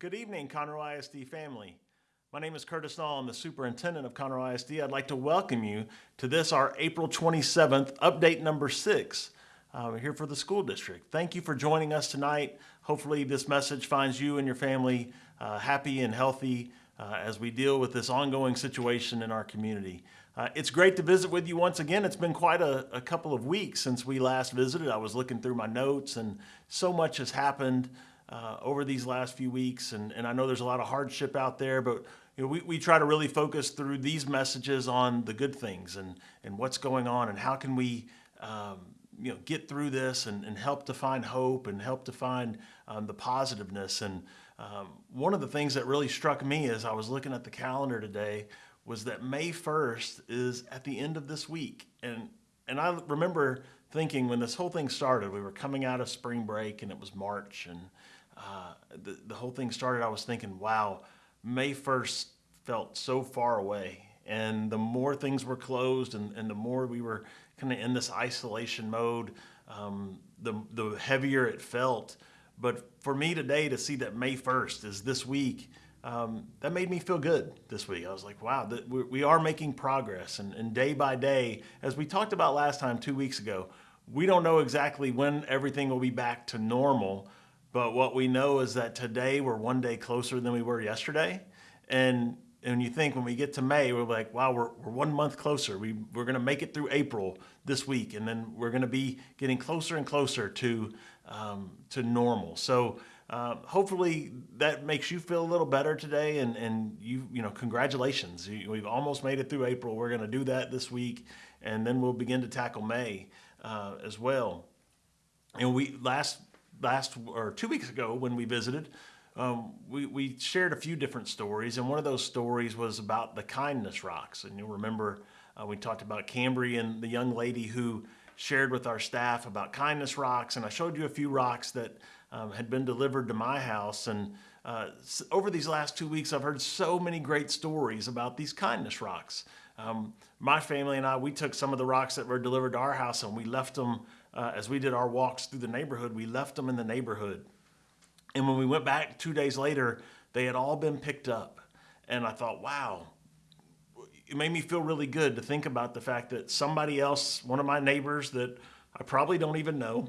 Good evening, Conroe ISD family. My name is Curtis Null. I'm the superintendent of Conroe ISD. I'd like to welcome you to this, our April 27th update number six. Uh, here for the school district. Thank you for joining us tonight. Hopefully, this message finds you and your family uh, happy and healthy uh, as we deal with this ongoing situation in our community. Uh, it's great to visit with you once again. It's been quite a, a, couple of weeks since we last visited. I was looking through my notes, and so much has happened uh, over these last few weeks. And, and I know there's a lot of hardship out there, but you know, we, we try to really focus through these messages on the good things and, and what's going on and how can we um, you know, get through this and, and help to find hope and help to find um, the positiveness. And um, one of the things that really struck me as I was looking at the calendar today was that May 1st is at the end of this week. And, and I remember thinking when this whole thing started, we were coming out of spring break and it was March and uh, the, the whole thing started, I was thinking, wow, May 1st felt so far away. And the more things were closed and, and the more we were kind of in this isolation mode, um, the, the heavier it felt. But for me today to see that May 1st is this week, um, that made me feel good this week. I was like, wow, we, we are making progress. And, and day by day, as we talked about last time two weeks ago, we don't know exactly when everything will be back to normal. But what we know is that today we're one day closer than we were yesterday. And and you think when we get to May, we're like, wow, we're, we're one month closer. We, we're going to make it through April this week, and then we're going to be getting closer and closer to, um, to normal. So uh, hopefully that makes you feel a little better today, and, and you, you know, congratulations. We've almost made it through April. We're going to do that this week, and then we'll begin to tackle May uh, as well. And we last last or two weeks ago when we visited, um, we, we shared a few different stories, and one of those stories was about the kindness rocks. And you'll remember uh, we talked about Cambry and the young lady who shared with our staff about kindness rocks, and I showed you a few rocks that um, had been delivered to my house. And uh, over these last two weeks, I've heard so many great stories about these kindness rocks. Um, my family and I, we took some of the rocks that were delivered to our house and we left them uh, as we did our walks through the neighborhood, we left them in the neighborhood. And when we went back two days later, they had all been picked up. And I thought, wow, it made me feel really good to think about the fact that somebody else, one of my neighbors that I probably don't even know,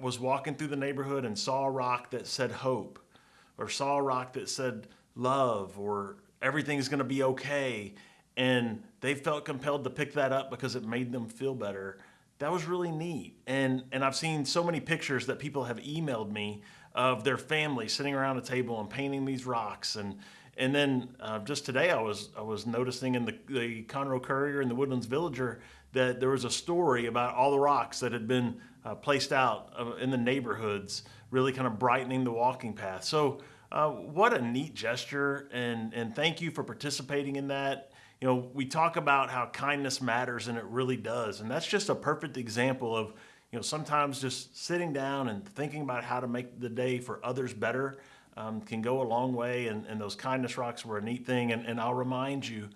was walking through the neighborhood and saw a rock that said hope, or saw a rock that said love, or everything's gonna be okay. And they felt compelled to pick that up because it made them feel better that was really neat. And and I've seen so many pictures that people have emailed me of their family sitting around a table and painting these rocks. And and then uh, just today I was I was noticing in the the Conroe Courier and the Woodlands Villager that there was a story about all the rocks that had been uh, placed out uh, in the neighborhoods, really kind of brightening the walking path. So. Uh, what a neat gesture, and, and thank you for participating in that you know, we talk about how kindness matters and it really does. And that's just a perfect example of, you know, sometimes just sitting down and thinking about how to make the day for others better um, can go a long way. And, and those kindness rocks were a neat thing. And, and I'll remind you,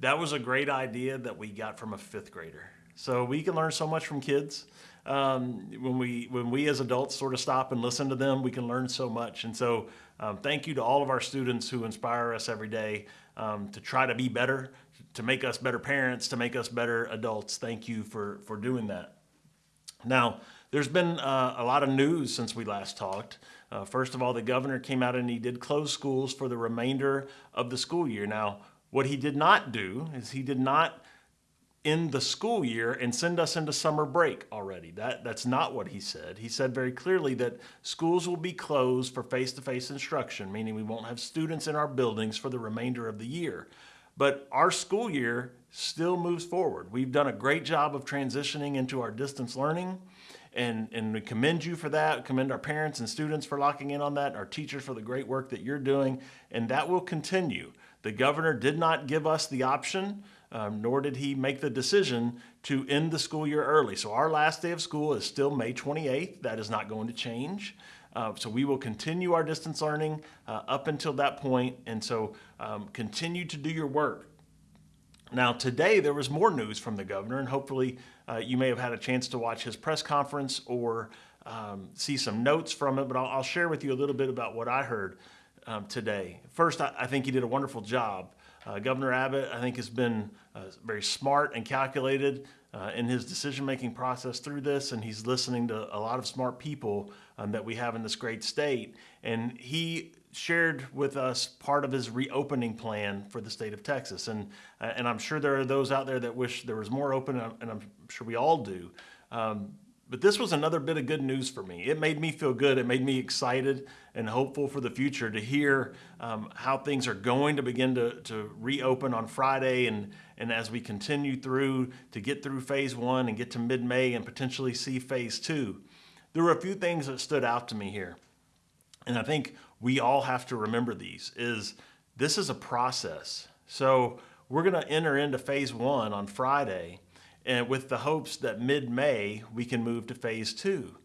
that was a great idea that we got from a fifth grader. So we can learn so much from kids. Um, when we when we as adults sort of stop and listen to them, we can learn so much. And so, um, thank you to all of our students who inspire us every day um, to try to be better, to make us better parents, to make us better adults. Thank you for, for doing that. Now, there's been uh, a lot of news since we last talked. Uh, first of all, the governor came out and he did close schools for the remainder of the school year. Now, what he did not do is he did not in the school year and send us into summer break already. That, that's not what he said. He said very clearly that schools will be closed for face-to-face -face instruction, meaning we won't have students in our buildings for the remainder of the year. But our school year still moves forward. We've done a great job of transitioning into our distance learning and, and we commend you for that, commend our parents and students for locking in on that, our teachers for the great work that you're doing, and that will continue. The governor did not give us the option um, nor did he make the decision to end the school year early. So our last day of school is still May 28th. That is not going to change. Uh, so we will continue our distance learning uh, up until that point, and so um, continue to do your work. Now today there was more news from the governor, and hopefully uh, you may have had a chance to watch his press conference or um, see some notes from it, but I'll, I'll, share with you a little bit about what I heard. um, today. First, I, I, think he did a wonderful job. Uh, Governor Abbott, I think, has been uh, very smart and calculated uh, in his decision making process through this, and he's listening to a lot of smart people um, that we have in this great state. And he shared with us part of his reopening plan for the state of Texas. And, uh, and I'm sure there are those out there that wish there was more open, and I'm sure we all do. Um, but this was another bit of good news for me. It made me feel good. It made me excited and hopeful for the future to hear um, how things are going to begin to, to reopen on Friday and, and as we continue through to get through phase one and get to mid May and potentially see phase two. There were a few things that stood out to me here. And I think we all have to remember these is this is a process. So we're going to enter into phase one on Friday and with the hopes that mid-May we can move to phase two.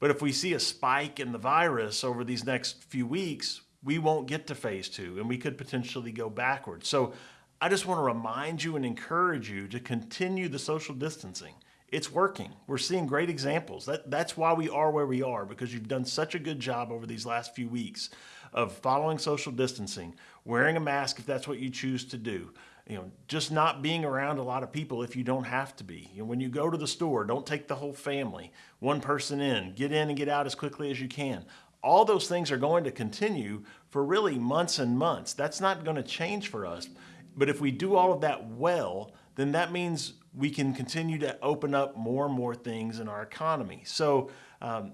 But if we see a spike in the virus over these next few weeks, we won't get to phase two and we could potentially go backwards. So I just want to remind you and encourage you to continue the social distancing. It's working. We're seeing great examples. That, that's why we are where we are because you've done such a good job over these last few weeks of following social distancing, wearing a mask if that's what you choose to do, you know, just not being around a lot of people if you don't have to be. You know, when you go to the store, don't take the whole family, one person in, get in and get out as quickly as you can. All those things are going to continue for really months and months. That's not going to change for us. But if we do all of that well, then that means we can continue to open up more and more things in our economy. So um,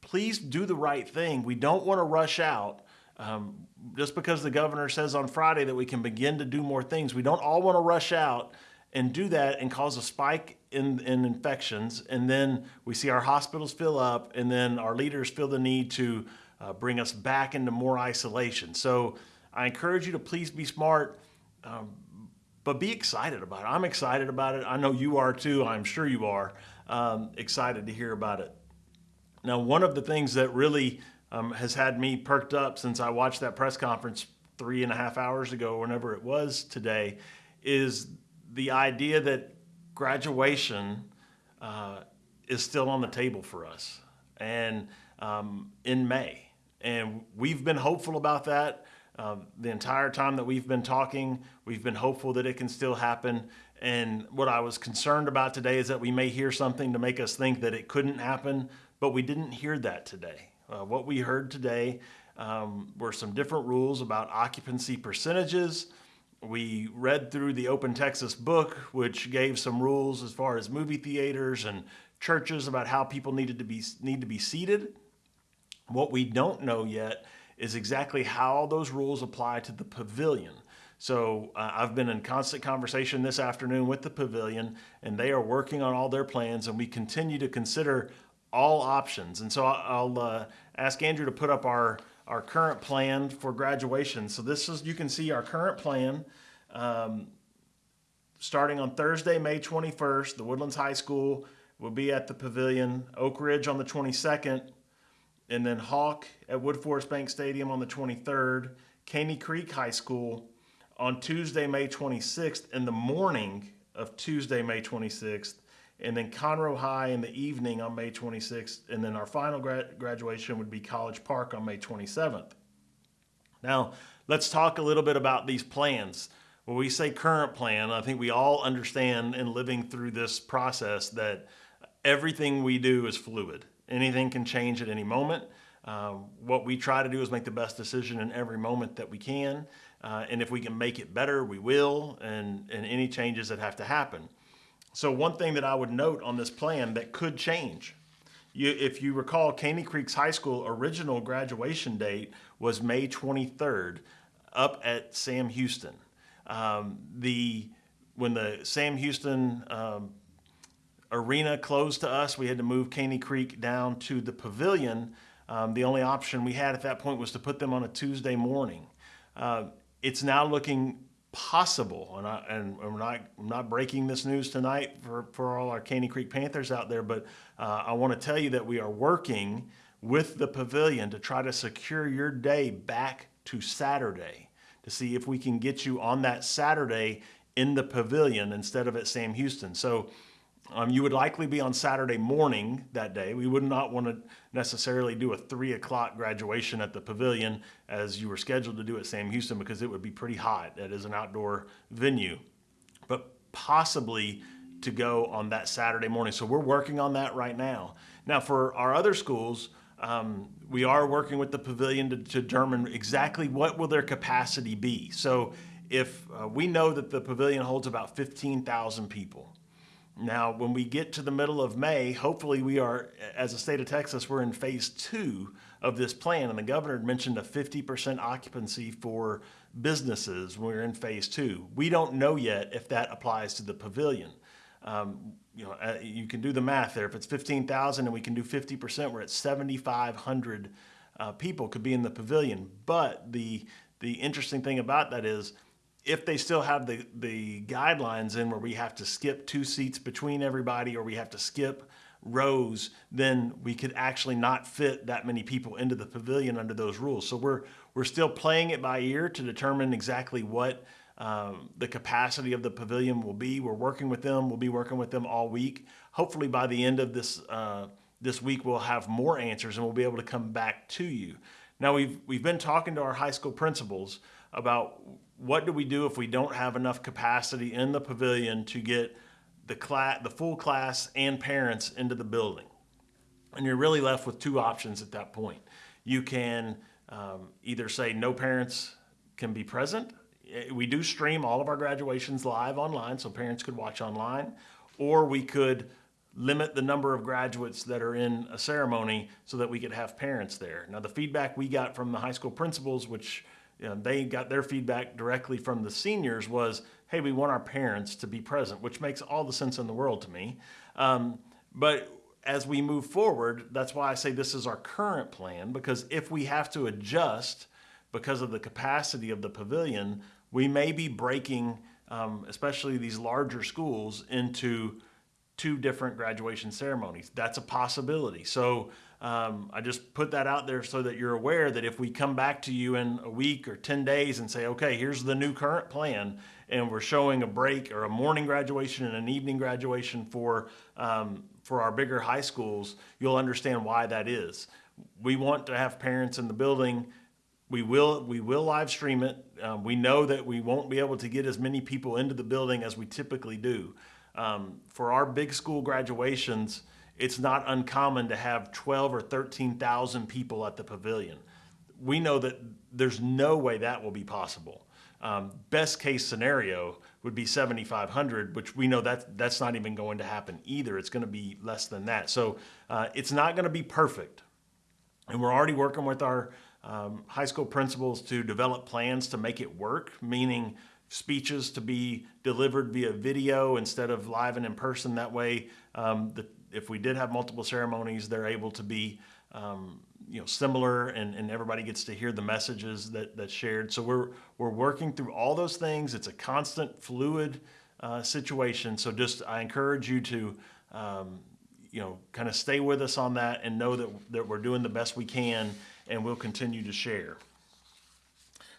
please do the right thing. We don't want to rush out um, just because the governor says on Friday that we can begin to do more things, we don't all want to rush out and do that and cause a spike in, in infections. And then we see our hospitals fill up, and then our leaders feel the need to uh, bring us back into more isolation. So I encourage you to please be smart, um, but be excited about it. I'm excited about it. I know you are too. I'm sure you are um, excited to hear about it. Now, one of the things that really um, has had me perked up since I watched that press conference three and a half hours ago, whenever it was today, is the idea that graduation uh, is still on the table for us and um, in May. And we've been hopeful about that. Uh, the entire time that we've been talking, we've been hopeful that it can still happen. And what I was concerned about today is that we may hear something to make us think that it couldn't happen, but we didn't hear that today. Uh, what we heard today um, were some different rules about occupancy percentages. We read through the Open Texas book, which gave some rules as far as movie theaters and churches about how people needed to be need to be seated. What we don't know yet is exactly how those rules apply to the pavilion. So uh, I've been in constant conversation this afternoon with the pavilion, and they are working on all their plans, and we continue to consider all options. And so I'll uh, ask Andrew to put up our, our current plan for graduation. So this is, you can see our current plan. Um, starting on Thursday, May 21st, the Woodlands High School will be at the pavilion, Oak Ridge on the 22nd, and then Hawk at Woodforest Bank Stadium on the 23rd, Caney Creek High School on Tuesday, May 26th, in the morning of Tuesday, May 26th, and then Conroe High in the evening on May 26th, and then our final gra- graduation would be College Park on May 27th. Now, let's talk a little bit about these plans. When we say current plan, I think we all understand in living through this process that everything we do is fluid. Anything can change at any moment. Uh, what we try to do is make the best decision in every moment that we can. Uh, and if we can make it better, we will, and, and any changes that have to happen. So one thing that I would note on this plan that could change, you, if you recall, Caney Creek's high school original graduation date was May 23rd up at Sam Houston. Um, the when the Sam Houston um, arena closed to us, we had to move Caney Creek down to the pavilion. Um, the only option we had at that point was to put them on a Tuesday morning. Uh, it's now looking possible, and, I, and I'm not, I'm not breaking this news tonight for, for all our Caney Creek Panthers out there, but uh, I want to tell you that we are working with the pavilion to try to secure your day back to Saturday to see if we can get you on that Saturday in the pavilion instead of at Sam Houston. So Um, you would likely be on Saturday morning that day. We would not want to necessarily do a three o'clock graduation at the pavilion as you were scheduled to do at Sam Houston because it would be pretty hot. It is an outdoor venue, but possibly to go on that Saturday morning. So we're working on that right now. Now, for our other schools, um, we are working with the pavilion to, to, determine exactly what will their capacity be. So if uh, we know that the pavilion holds about 15,000 people, now, when we get to the middle of May, hopefully we are, as a state of Texas, we're in phase two of this plan. And the governor mentioned a 50% occupancy for businesses when we're in phase two. We don't know yet if that applies to the pavilion. Um, you know, uh, you can do the math there. If it's 15,000 and we can do 50%, we're at 7,500 uh, people could be in the pavilion. But the, the interesting thing about that is if they still have the, the guidelines in where we have to skip two seats between everybody or we have to skip rows, then we could actually not fit that many people into the pavilion under those rules. So we're, we're still playing it by ear to determine exactly what um, the capacity of the pavilion will be. We're working with them. We'll be working with them all week. Hopefully by the end of this, uh, this week, we'll have more answers and we'll be able to come back to you. Now we've, we've been talking to our high school principals about what do we do if we don't have enough capacity in the pavilion to get the class, the full class and parents into the building? And you're really left with two options at that point. You can um, either say no parents can be present. Eh, we do stream all of our graduations live online, so parents could watch online, or we could limit the number of graduates that are in a ceremony so that we could have parents there. Now, the feedback we got from the high school principals, which know, they got their feedback directly from the seniors was, hey, we want our parents to be present, which makes all the sense in the world to me. Um, but as we move forward, that's why I say this is our current plan, because if we have to adjust because of the capacity of the pavilion, we may be breaking, um, especially these larger schools, into two different graduation ceremonies. That's a possibility. So um, I just put that out there so that you're aware that if we come back to you in a week or 10 days and say, okay, here's the new current plan, and we're showing a break or a morning graduation and an evening graduation for, um, for our bigger high schools, you'll understand why that is. We want to have parents in the building. We will, we will live stream it. Um, we know that we won't be able to get as many people into the building as we typically do. Um, for our big school graduations, it's not uncommon to have 12 or 13,000 people at the pavilion. We know that there's no way that will be possible. Um, best case scenario would be 7,500, which we know that that's not even going to happen either. It's going to be less than that. So uh, it's not going to be perfect. And we're already working with our um, high school principals to develop plans to make it work, meaning speeches to be delivered via video instead of live and in person. That way, um, the if we did have multiple ceremonies, they're able to be um, you know similar and, and everybody gets to hear the messages that that's shared. So we're we're working through all those things. It's a constant fluid uh, situation. So just I encourage you to um, you know kind of stay with us on that and know that that we're doing the best we can and we'll continue to share.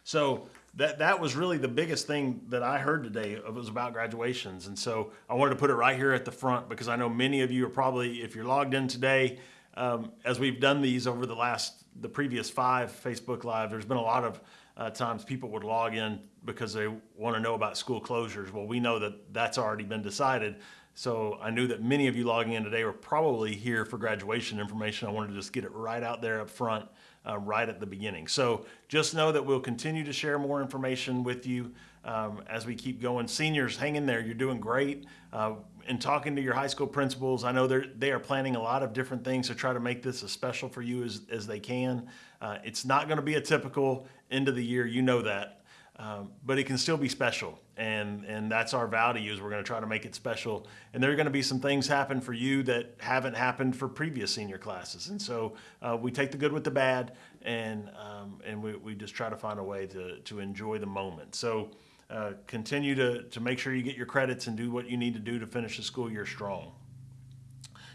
So that that was really the biggest thing that I heard today. It was about graduations, and so I wanted to put it right here at the front because I know many of you are probably, if you're logged in today, um, as we've done these over the last the previous five Facebook Live, there's been a lot of uh, times people would log in because they want to know about school closures. Well, we know that that's already been decided. So I knew that many of you logging in today were probably here for graduation information. I wanted to just get it right out there up front uh, right at the beginning. So just know that we'll continue to share more information with you um, as we keep going. Seniors, hang in there. You're doing great. Uh, in talking to your high school principals, I know they're, they are planning a lot of different things to try to make this as special for you as, as they can. Uh, it's not going to be a typical end of the year. You know that. Um, but it can still be special. And and that's our value is we're going to try to make it special. And there are going to be some things happen for you that haven't happened for previous senior classes. And so uh, we take the good with the bad and um, and we, we just try to find a way to to enjoy the moment. So uh, continue to to make sure you get your credits and do what you need to do to finish the school year strong.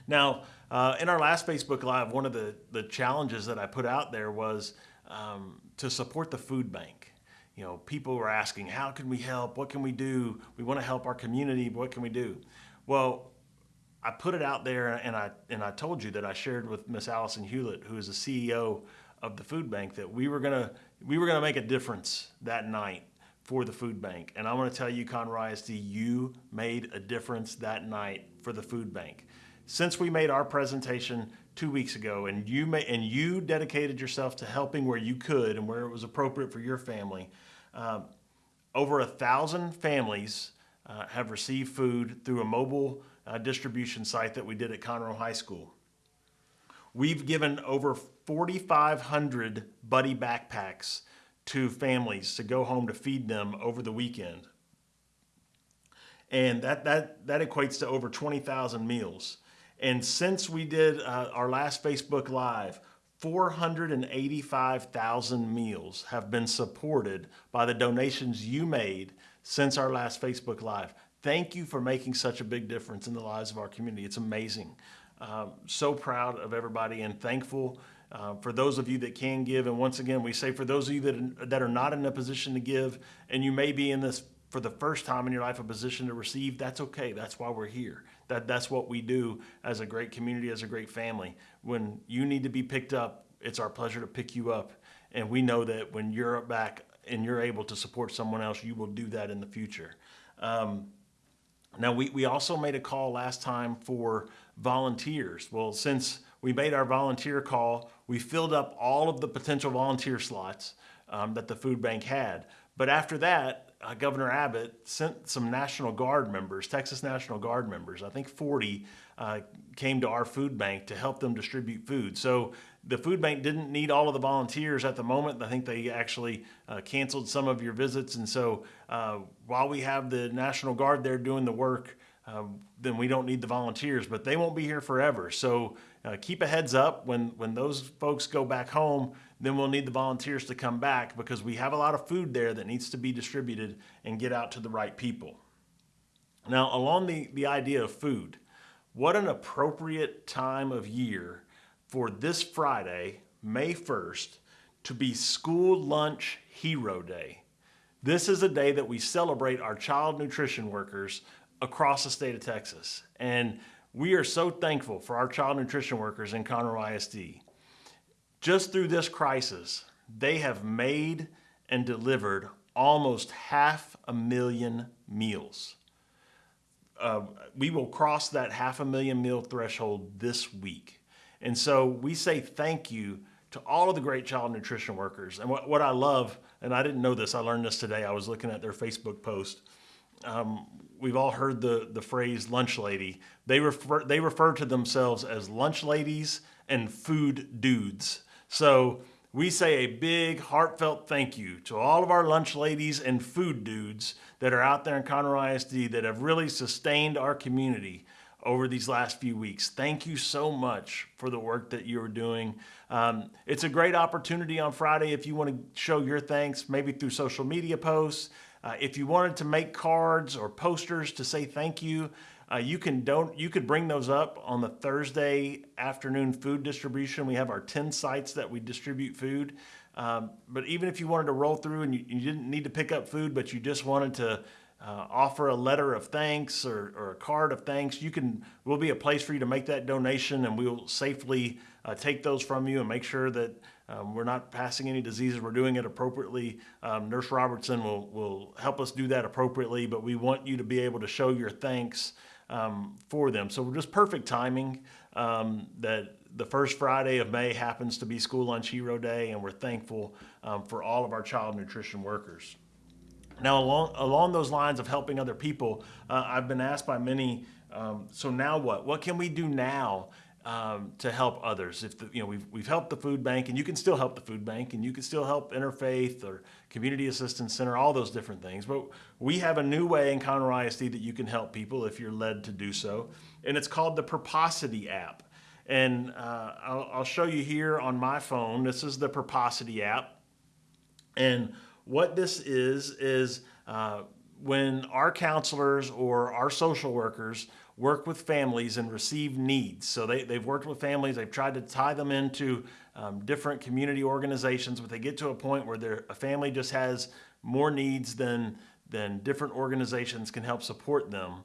Now uh, in our last Facebook Live one of the the challenges that I put out there was um, to support the food bank you know, people were asking, how can we help? What can we do? We want to help our community. What can we do? Well, I put it out there and I and I told you that I shared with Miss Allison Hewlett, who is the CEO of the food bank, that we were gonna we were gonna make a difference that night for the food bank. And I want to tell you, Conroe ISD, you made a difference that night for the food bank. Since we made our presentation two weeks ago, and you may, and you dedicated yourself to helping where you could and where it was appropriate for your family. Um, over a thousand families uh, have received food through a mobile uh, distribution site that we did at Conroe High School. We've given over 4,500 buddy backpacks to families to go home to feed them over the weekend. And that, that, that equates to over 20,000 meals. And since we did uh, our last Facebook Live, 485,000 meals have been supported by the donations you made since our last Facebook Live. Thank you for making such a big difference in the lives of our community. It's amazing. Um, so proud of everybody and thankful uh, for those of you that can give. And once again, we say for those of you that, that are not in a position to give, and you may be in this for the first time in your life a position to receive, that's okay. That's why we're here. That, that's what we do as a great community, as a great family. When you need to be picked up, it's our pleasure to pick you up. And we know that when you're back and you're able to support someone else, you will do that in the future. Um, now, we, we also made a call last time for volunteers. Well, since we made our volunteer call, we filled up all of the potential volunteer slots um, that the food bank had. But after that, uh, Governor Abbott sent some National Guard members, Texas National Guard members, I think 40, uh, came to our food bank to help them distribute food. So the food bank didn't need all of the volunteers at the moment. I think they actually uh, canceled some of your visits. And so uh, while we have the National Guard there doing the work, um, then we don't need the volunteers, but they won't be here forever. So uh, keep a heads up when, when those folks go back home, then we'll need the volunteers to come back because we have a lot of food there that needs to be distributed and get out to the right people. Now, along the, the idea of food, what an appropriate time of year for this Friday, May 1st, to be School Lunch Hero Day. This is a day that we celebrate our child nutrition workers across the state of Texas. And we are so thankful for our child nutrition workers in Conroe ISD. Just through this crisis, they have made and delivered almost half a million meals. Uh, we will cross that half a million meal threshold this week. And so we say thank you to all of the great child nutrition workers. And what, what I love, and I didn't know this, I learned this today, I was looking at their Facebook post. Um, we've all heard the, the phrase lunch lady. They refer, they refer to themselves as lunch ladies and food dudes. So we say a big heartfelt thank you to all of our lunch ladies and food dudes that are out there in Conroe ISD that have really sustained our community over these last few weeks. Thank you so much for the work that you're doing. Um, it's a great opportunity on Friday if you want to show your thanks, maybe through social media posts. Uh, if you wanted to make cards or posters to say thank you, uh, you can don't you could bring those up on the Thursday afternoon food distribution. We have our 10 sites that we distribute food. Um, but even if you wanted to roll through and you, you, didn't need to pick up food, but you just wanted to uh, offer a letter of thanks or, or, a card of thanks, you can. Will be a place for you to make that donation, and we'll safely uh, take those from you and make sure that um, we're not passing any diseases. We're doing it appropriately. Um, Nurse Robertson will, will help us do that appropriately, but we want you to be able to show your thanks um, for them. So just perfect timing um, that the first Friday of May happens to be School Lunch Hero Day, and we're thankful um, for all of our child nutrition workers. Now, along, along those lines of helping other people, uh, I've been asked by many, um, so now what? What can we do now um, to help others. If the, you know we've we've helped the food bank, and you can still help the food bank, and you can still help Interfaith or Community Assistance Center, all those different things. But we have a new way in Conroe ISD that you can help people if you're led to do so, and it's called the Purposity app. And uh, I'll, I'll show you here on my phone. This is the Purposity app, and what this is is uh, when our counselors or our social workers work with families and receive needs. So they, they've worked with families, they've tried to tie them into um, different community organizations, but they get to a point where their a family just has more needs than, than different organizations can help support them.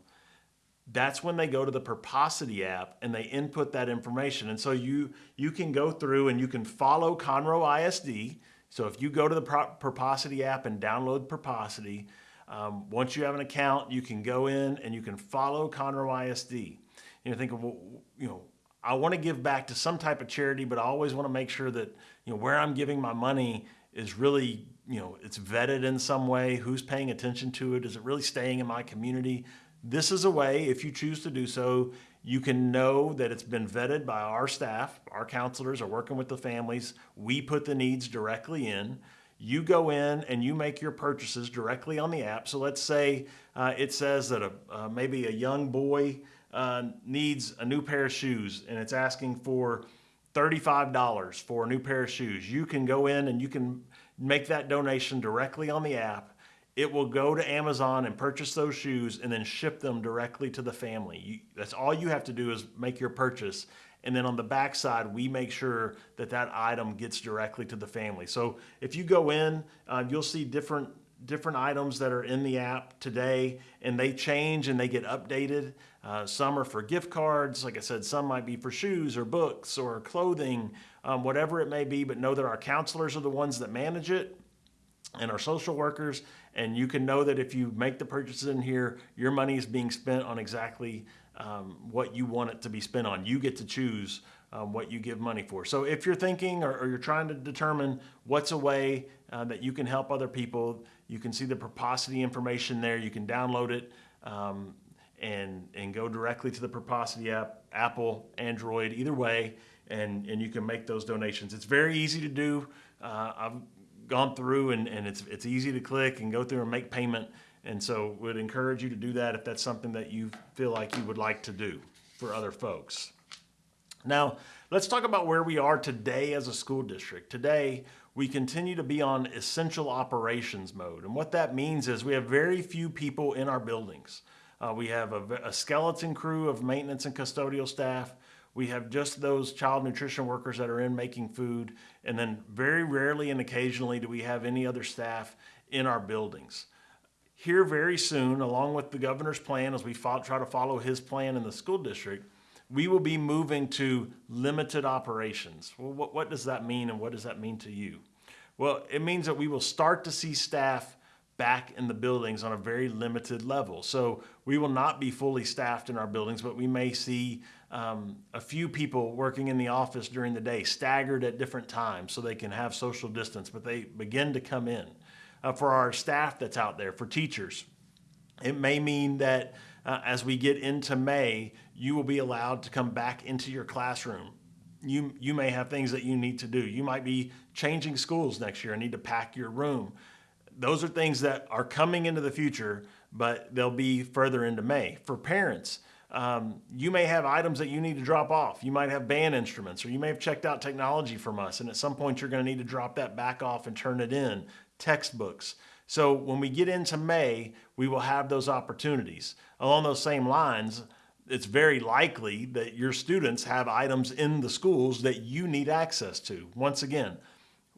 that's when they go to the Purposity app and they input that information. And so you you can go through and you can follow Conroe ISD. So if you go to the Purposity app and download Purposity, um, once you have an account, you can go in and you can follow Conroe ISD. And You know, think of well, you know, I want to give back to some type of charity, but I always want to make sure that you know where I'm giving my money is really you know it's vetted in some way. Who's paying attention to it? Is it really staying in my community? This is a way, if you choose to do so, you can know that it's been vetted by our staff. Our counselors are working with the families. We put the needs directly in. You go in and you make your purchases directly on the app. So let's say uh, it says that a, uh, maybe a young boy uh, needs a new pair of shoes and it's asking for $35 for a new pair of shoes. You can go in and you can make that donation directly on the app it will go to Amazon and purchase those shoes and then ship them directly to the family. You, that's all you have to do is make your purchase. And then on the back side, we make sure that that item gets directly to the family. So if you go in, uh, you'll see different different items that are in the app today and they change and they get updated. Uh, some are for gift cards. Like I said, some might be for shoes or books or clothing, um, whatever it may be, but know that our counselors are the ones that manage it and our social workers and you can know that if you make the purchases in here, your money is being spent on exactly um, what you want it to be spent on. You get to choose um, what you give money for. So if you're thinking or, or you're trying to determine what's a way uh, that you can help other people, you can see the Purposity information there. You can download it um, and and go directly to the Purposity app, Apple, Android, either way, and and you can make those donations. It's very easy to do. Uh, I've gone through and, and it's, it's easy to click and go through and make payment. And so would encourage you to do that if that's something that you feel like you would like to do for other folks. Now, let's talk about where we are today as a school district. Today, we continue to be on essential operations mode. And what that means is we have very few people in our buildings. Uh, we have a, a skeleton crew of maintenance and custodial staff. We have just those child nutrition workers that are in making food, and then very rarely and occasionally do we have any other staff in our buildings. Here, very soon, along with the governor's plan, as we try to follow his plan in the school district, we will be moving to limited operations. Well, what, what does that mean, and what does that mean to you? Well, it means that we will start to see staff back in the buildings on a very limited level. So we will not be fully staffed in our buildings, but we may see um, a few people working in the office during the day, staggered at different times so they can have social distance, but they begin to come in. Uh, for our staff that's out there, for teachers, it may mean that uh, as we get into May, you will be allowed to come back into your classroom. You, you may have things that you need to do. You might be changing schools next year and need to pack your room. Those are things that are coming into the future, but they'll be further into May. For parents, um, you may have items that you need to drop off. You might have band instruments, or you may have checked out technology from us, and at some point you're going to need to drop that back off and turn it in. Textbooks. So when we get into May, we will have those opportunities. Along those same lines, it's very likely that your students have items in the schools that you need access to. Once again,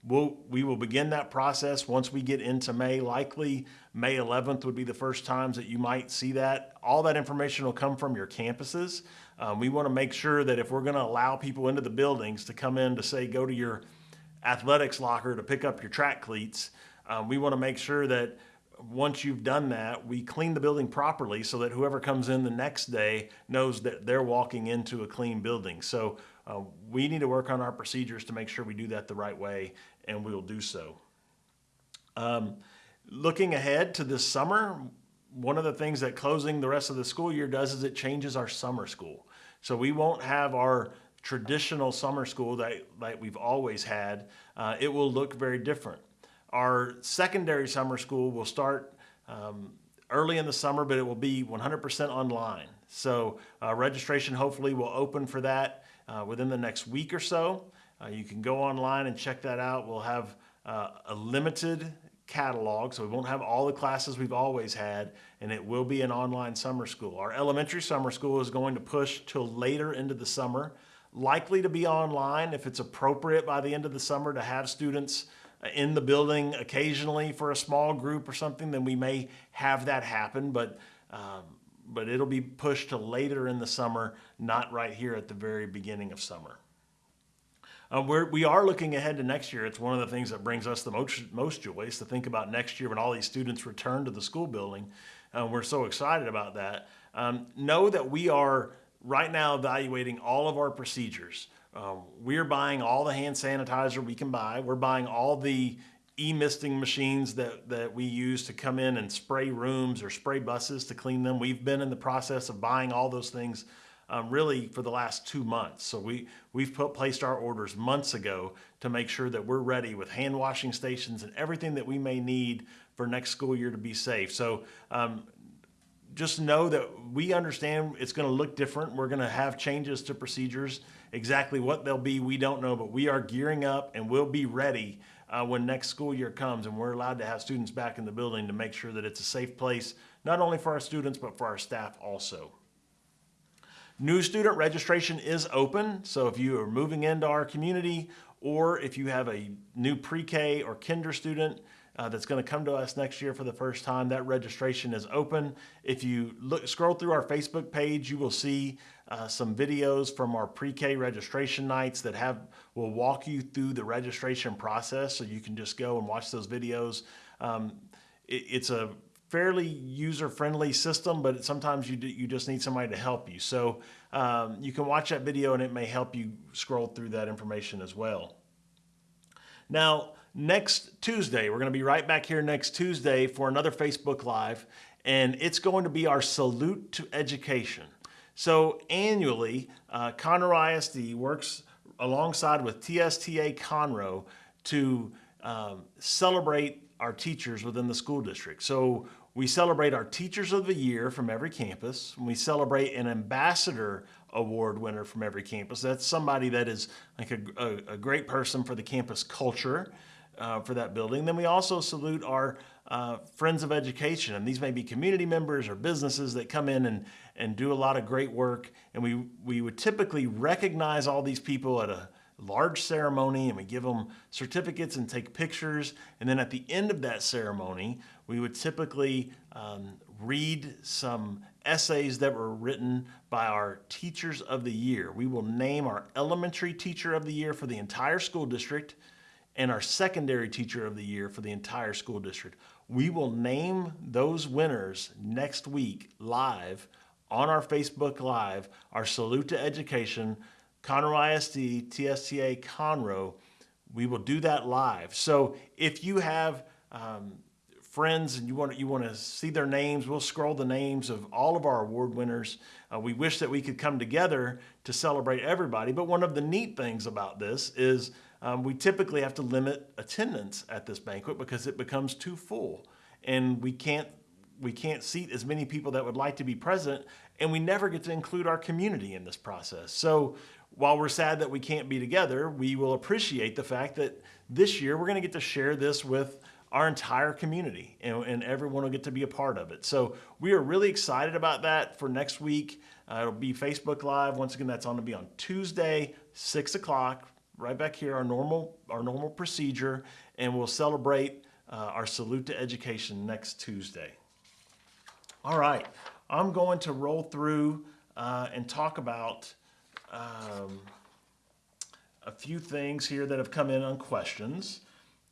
We'll, we will begin that process once we get into May. Likely May 11th would be the first times that you might see that. All that information will come from your campuses. Um, we want to make sure that if we're going to allow people into the buildings to come in to say go to your athletics locker to pick up your track cleats, um, we want to make sure that once you've done that, we clean the building properly so that whoever comes in the next day knows that they're walking into a clean building. So uh, we need to work on our procedures to make sure we do that the right way, and we will do so. Um, looking ahead to this summer, one of the things that closing the rest of the school year does is it changes our summer school. So we won't have our traditional summer school that, that we've always had. Uh, it will look very different. Our secondary summer school will start um, early in the summer, but it will be 100% online. So uh, registration hopefully will open for that uh, within the next week or so. Uh, you can go online and check that out. We'll have uh, a limited catalog, so we won't have all the classes we've always had, and it will be an online summer school. Our elementary summer school is going to push till later into the summer, likely to be online if it's appropriate by the end of the summer to have students in the building occasionally for a small group or something, then we may have that happen. But um, but it'll be pushed to later in the summer, not right here at the very beginning of summer. Uh, we're, we are looking ahead to next year. It's one of the things that brings us the most, most joy is to think about next year when all these students return to the school building. Uh, we're so excited about that. Um, know that we are right now evaluating all of our procedures. Um, we're buying all the hand sanitizer we can buy. We're buying all the e-misting machines that, that we use to come in and spray rooms or spray buses to clean them. We've been in the process of buying all those things um, really for the last two months. So we, we've put, placed our orders months ago to make sure that we're ready with hand washing stations and everything that we may need for next school year to be safe. So um, just know that we understand it's going to look different. We're going to have changes to procedures. Exactly what they'll be, we don't know, but we are gearing up and we'll be ready uh, when next school year comes and we're allowed to have students back in the building to make sure that it's a safe place, not only for our students, but for our staff also. New student registration is open, so if you are moving into our community or if you have a new pre-K or kinder student uh, that's going to come to us next year for the first time, that registration is open. If you look, scroll through our Facebook page, you will see uh, some videos from our pre-K registration nights that have will walk you through the registration process, so you can just go and watch those videos. Um, it, it's a fairly user-friendly system, but sometimes you, do, you just need somebody to help you. So um, you can watch that video and it may help you scroll through that information as well. Now, next Tuesday, we're going to be right back here next Tuesday for another Facebook Live, and it's going to be our Salute to Education. So annually, uh, Conroe ISD works alongside with TSTA Conroe to um, celebrate our teachers within the school district. So we celebrate our Teachers of the Year from every campus. We celebrate an Ambassador Award winner from every campus. That's somebody that is like a, a, a great person for the campus culture uh, for that building. Then we also salute our uh, Friends of Education, and these may be community members or businesses that come in and, and do a lot of great work. And we, we would typically recognize all these people at a large ceremony and we give them certificates and take pictures. And then at the end of that ceremony, we would typically um, read some essays that were written by our teachers of the year. We will name our elementary teacher of the year for the entire school district and our secondary teacher of the year for the entire school district. We will name those winners next week live on our Facebook Live, our Salute to Education, Conroe ISD, TSTA Conroe. We will do that live. So if you have um, friends and you want you want to see their names, we'll scroll the names of all of our award winners. Uh, we wish that we could come together to celebrate everybody. But one of the neat things about this is um, we typically have to limit attendance at this banquet because it becomes too full, and we can't we can't seat as many people that would like to be present, and we never get to include our community in this process. So while we're sad that we can't be together, we will appreciate the fact that this year we're going to get to share this with our entire community and, and, everyone will get to be a part of it. So we are really excited about that for next week. Uh, it'll be Facebook Live. Once again, that's on to be on Tuesday, six o'clock, right back here, our normal, our normal procedure, and we'll celebrate uh, our Salute to Education next Tuesday. All right, I'm going to roll through uh, and talk about um, a few things here that have come in on questions.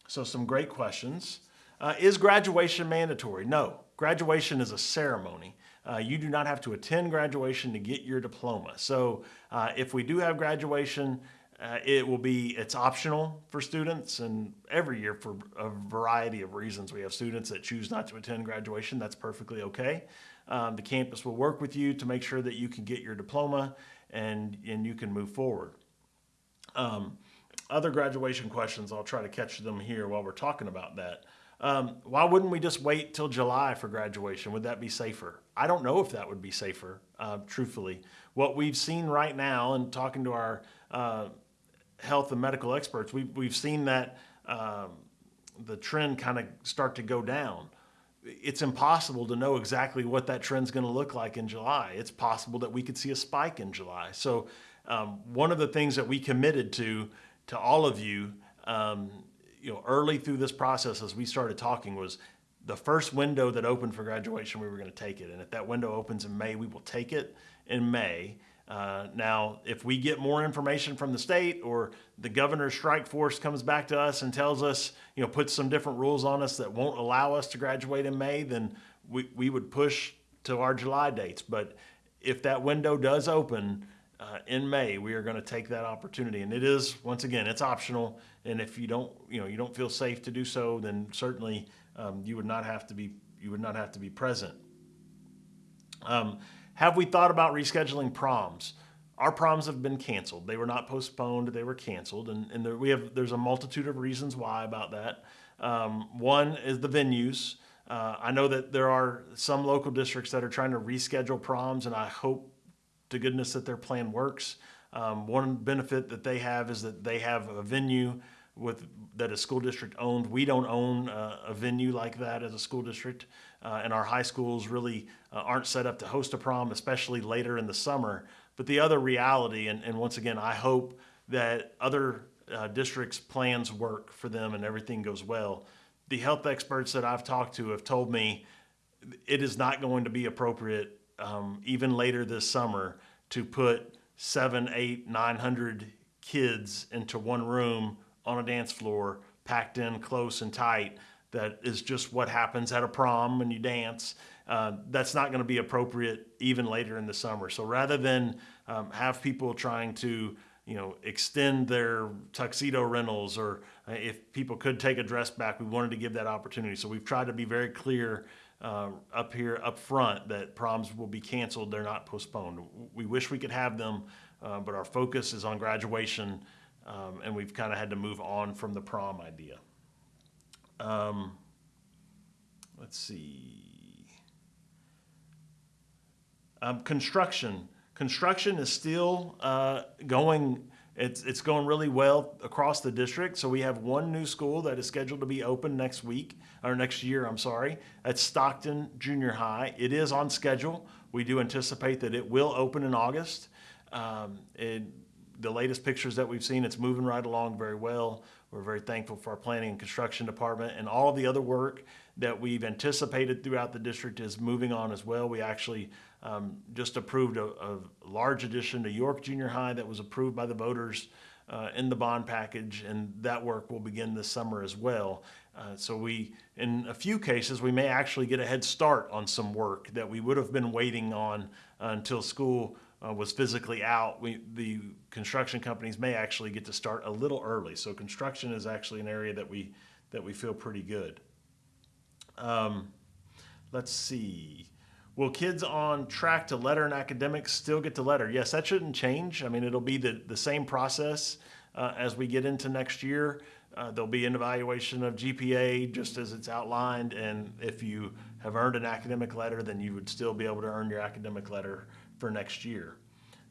So some great questions. Uh, is graduation mandatory? No, graduation is a ceremony. Uh, you do not have to attend graduation to get your diploma. So uh, if we do have graduation, uh, it will be, it's optional for students and every year for a variety of reasons. We have students that choose not to attend graduation. That's perfectly okay. Um, the campus will work with you to make sure that you can get your diploma and, and you can move forward. Um, other graduation questions, I'll try to catch them here while we're talking about that. Um, why wouldn't we just wait till July for graduation? Would that be safer? I don't know if that would be safer, uh, truthfully. What we've seen right now and talking to our uh, health and medical experts, we've, we've seen that um, the trend kind of start to go down. It's impossible to know exactly what that trend's going to look like in July. It's possible that we could see a spike in July. So um, one of the things that we committed to to all of you, um, you know, early through this process as we started talking was the first window that opened for graduation, we were going to take it. And if that window opens in May, we will take it in May. Uh, now, if we get more information from the state or the governor's strike force comes back to us and tells us, you know, puts some different rules on us that won't allow us to graduate in May, then we, we would push to our July dates. But if that window does open uh, in May, we are going to take that opportunity. And it is, once again, it's optional. And if you don't, you know, you don't feel safe to do so, then certainly um, you would not have to be, you would not have to be present. Um, have we thought about rescheduling proms? Our proms have been canceled. They were not postponed. They were canceled, and, and there, we have there's a multitude of reasons why about that. Um, one is the venues. Uh, I know that there are some local districts that are trying to reschedule proms, and I hope to goodness that their plan works. Um, one benefit that they have is that they have a venue with that a school district owned. We don't own uh, a venue like that as a school district, uh, and our high schools really uh, aren't set up to host a prom, especially later in the summer. But the other reality, and, and once again, I hope that other uh, districts' plans work for them and everything goes well. The health experts that I've talked to have told me it is not going to be appropriate, um, even later this summer, to put seven, eight, nine hundred kids into one room on a dance floor, packed in close and tight. That is just what happens at a prom when you dance. Uh, that's not going to be appropriate even later in the summer. So rather than um, have people trying to, you know, extend their tuxedo rentals, or uh, if people could take a dress back, we wanted to give that opportunity. So we've tried to be very clear uh, up here up front that proms will be canceled. They're not postponed. We wish we could have them, uh, but our focus is on graduation um, and we've kind of had to move on from the prom idea. Um, let's see. Um, construction. Construction is still uh, going. It's it's going really well across the district. So we have one new school that is scheduled to be open next week or next year. I'm sorry. At Stockton Junior High. It is on schedule. We do anticipate that it will open in August. Um, it, the latest pictures that we've seen, it's moving right along very well. We're very thankful for our planning and construction department and all of the other work that we've anticipated throughout the district is moving on as well. We actually um, just approved a, a, large addition to York Junior High that was approved by the voters uh, in the bond package, and that work will begin this summer as well. Uh, so we, in a few cases, we may actually get a head start on some work that we would have been waiting on uh, until school uh, was physically out, we, the construction companies may actually get to start a little early. So construction is actually an area that we that we feel pretty good. Um, let's see. Will kids on track to letter and academics still get to letter? Yes, that shouldn't change. I mean, it'll be the, the same process uh, as we get into next year. Uh, there'll be an evaluation of GPA just as it's outlined. And if you have earned an academic letter, then you would still be able to earn your academic letter for next year.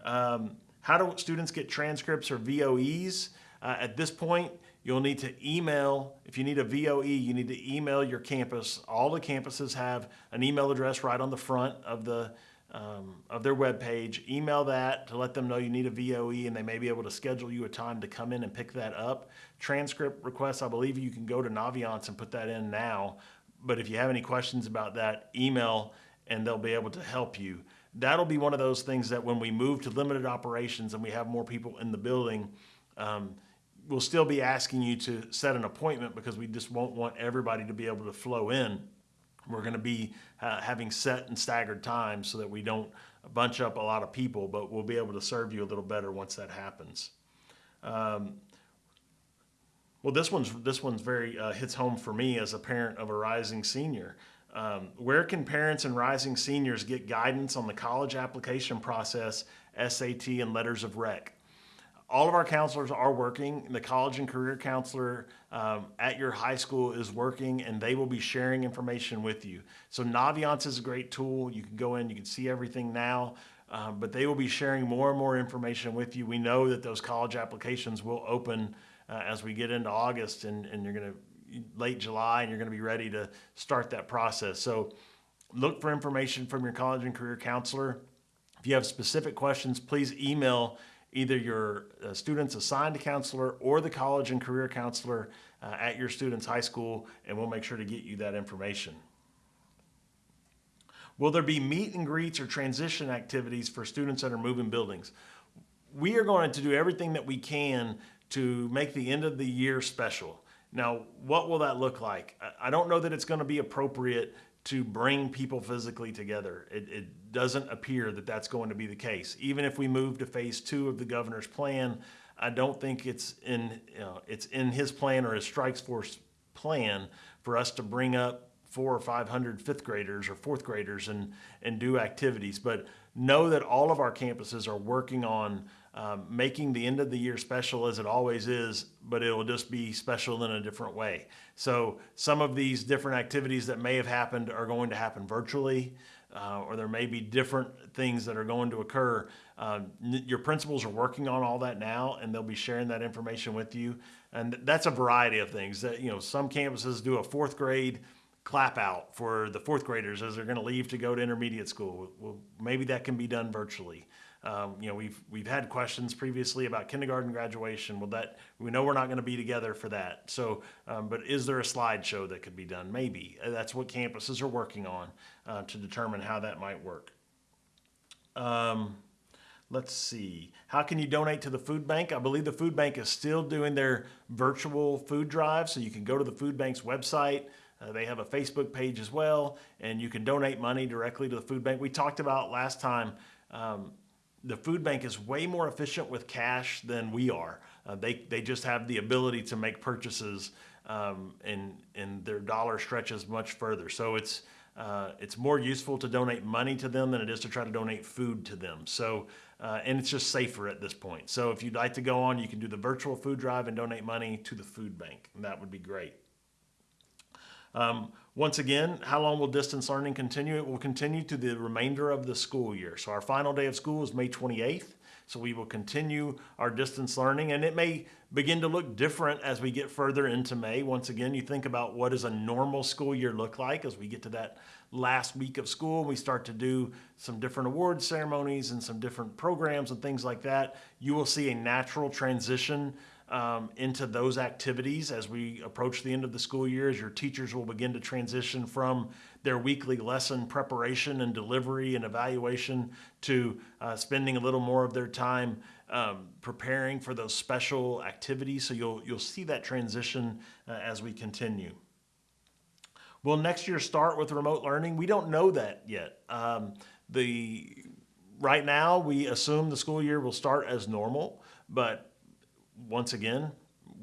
Um, how do students get transcripts or VOEs? Uh, at this point, you'll need to email, if you need a VOE, you need to email your campus. All the campuses have an email address right on the front of the um, of their web page. Email that to let them know you need a VOE and they may be able to schedule you a time to come in and pick that up. Transcript requests, I believe you can go to Naviance and put that in now. But if you have any questions about that, email and they'll be able to help you that'll be one of those things that when we move to limited operations and we have more people in the building, um, we'll still be asking you to set an appointment because we just won't want everybody to be able to flow in. We're going to be uh, having set and staggered times so that we don't bunch up a lot of people, but we'll be able to serve you a little better once that happens. Um, well, this one's this one's very uh, hits home for me as a parent of a rising senior. Um, where can parents and rising seniors get guidance on the college application process, SAT, and letters of rec? All of our counselors are working. The college and career counselor um, at your high school is working, and they will be sharing information with you. So Naviance is a great tool. You can go in, you can see everything now, um, but they will be sharing more and more information with you. We know that those college applications will open uh, as we get into August, and, and you're going to late July and you're going to be ready to start that process. So look for information from your college and career counselor. If you have specific questions, please email either your uh, student's assigned a counselor or the college and career counselor uh, at your student's high school, and we'll make sure to get you that information. Will there be meet and greets or transition activities for students that are moving buildings? We are going to do everything that we can to make the end of the year special. Now, what will that look like? I- don't know that it's going to be appropriate to bring people physically together. It, it doesn't appear that that's going to be the case. Even if we move to phase two of the governor's plan, I don't think it's in, you know, it's in his plan or his strikes force plan for us to bring up four or five hundred fifth graders or fourth graders and, and do activities. But know that all of our campuses are working on um, making the end of the year special as it always is, but it'll just be special in a different way. So some of these different activities that may have happened are going to happen virtually, uh, or there may be different things that are going to occur. N- your principals are working on all that now, and they'll be sharing that information with you. And that's a variety of things. That you know, some campuses do a fourth grade clap out for the fourth graders as they're going to leave to go to intermediate school. Well, maybe that can be done virtually. Um, you know, we've we've had questions previously about kindergarten graduation. Well, that we know we're not going to be together for that. So, um, but is there a slideshow that could be done? Maybe Uh, that's what campuses are working on uh, to determine how that might work. Um, let's see. How can you donate to the food bank? I believe the food bank is still doing their virtual food drive, so you can go to the food bank's website. Uh, they have a Facebook page as well, and you can donate money directly to the food bank. We talked about last time. Um, the food bank is way more efficient with cash than we are. Uh, they they just have the ability to make purchases, um, and and their dollar stretches much further. So it's uh, it's more useful to donate money to them than it is to try to donate food to them. So, uh, and it's just safer at this point. So, if you'd like to go on, you can do the virtual food drive and donate money to the food bank, that would be great. Um, once again, how long will distance learning continue? It will continue to the remainder of the school year. So, our final day of school is May 28th. So, we will continue our distance learning, and it may begin to look different as we get further into May. Once again, you think about what does a normal school year look like as we get to that last week of school. We start to do some different award ceremonies and some different programs and things like that. You will see a natural transition um, into those activities as we approach the end of the school year, as your teachers will begin to transition from their weekly lesson preparation and delivery and evaluation to uh, spending a little more of their time um, preparing for those special activities. So you'll you'll see that transition uh, as we continue. Will next year start with remote learning? We don't know that yet. Um, the right now we assume the school year will start as normal, but once again,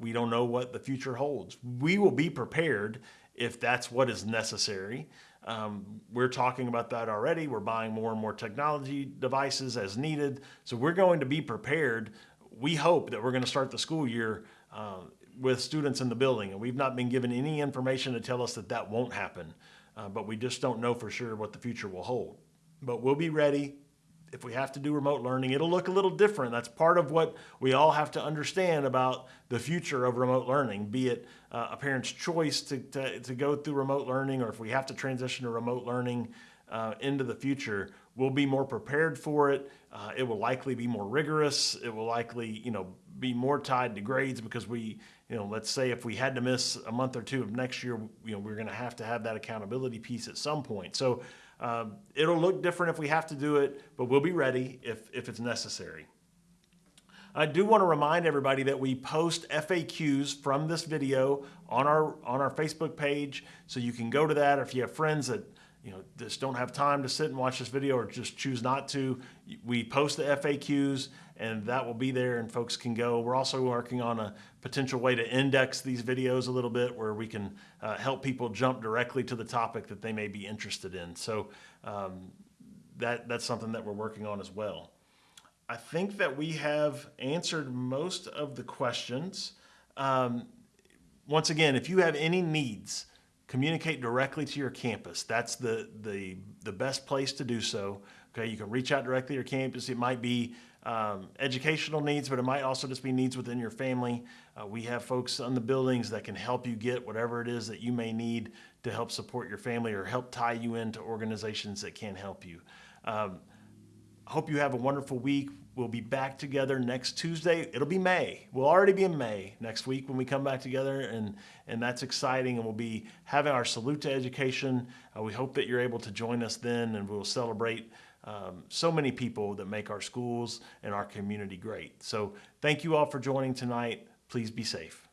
we don't know what the future holds. We will be prepared if that's what is necessary. Um, we're talking about that already. We're buying more and more technology devices as needed. So we're going to be prepared. We hope that we're going to start the school year uh, with students in the building. And we've not been given any information to tell us that that won't happen. Uh, but we just don't know for sure what the future will hold. But we'll be ready if we have to do remote learning, it'll look a little different. That's part of what we all have to understand about the future of remote learning, be it uh, a parent's choice to, to, to, go through remote learning or if we have to transition to remote learning uh, into the future, we'll be more prepared for it. Uh, it will likely be more rigorous. It will likely, you know, be more tied to grades because we, you know, let's say if we had to miss a month or two of next year, you know, we're going to have to have that accountability piece at some point. So um, it'll look different if we have to do it, but we'll be ready if, if it's necessary. I do want to remind everybody that we post FAQs from this video on our on our Facebook page, so you can go to that. Or if you have friends that you know just don't have time to sit and watch this video, or just choose not to, we post the FAQs, and that will be there, and folks can go. We're also working on a potential way to index these videos a little bit, where we can uh, help people jump directly to the topic that they may be interested in. So um, that that's something that we're working on as well. I think that we have answered most of the questions. Um, once again, if you have any needs, communicate directly to your campus. That's the, the, the best place to do so. Okay, you can reach out directly to your campus. It might be um, educational needs, but it might also just be needs within your family. Uh, we have folks on the buildings that can help you get whatever it is that you may need to help support your family or help tie you into organizations that can help you. Um, hope you have a wonderful week. We'll be back together next Tuesday. It'll be May. We'll already be in May next week when we come back together, and, and that's exciting. And we'll be having our salute to education. Uh, we hope that you're able to join us then, and we'll celebrate um, so many people that make our schools and our community great. So thank you all for joining tonight. Please be safe.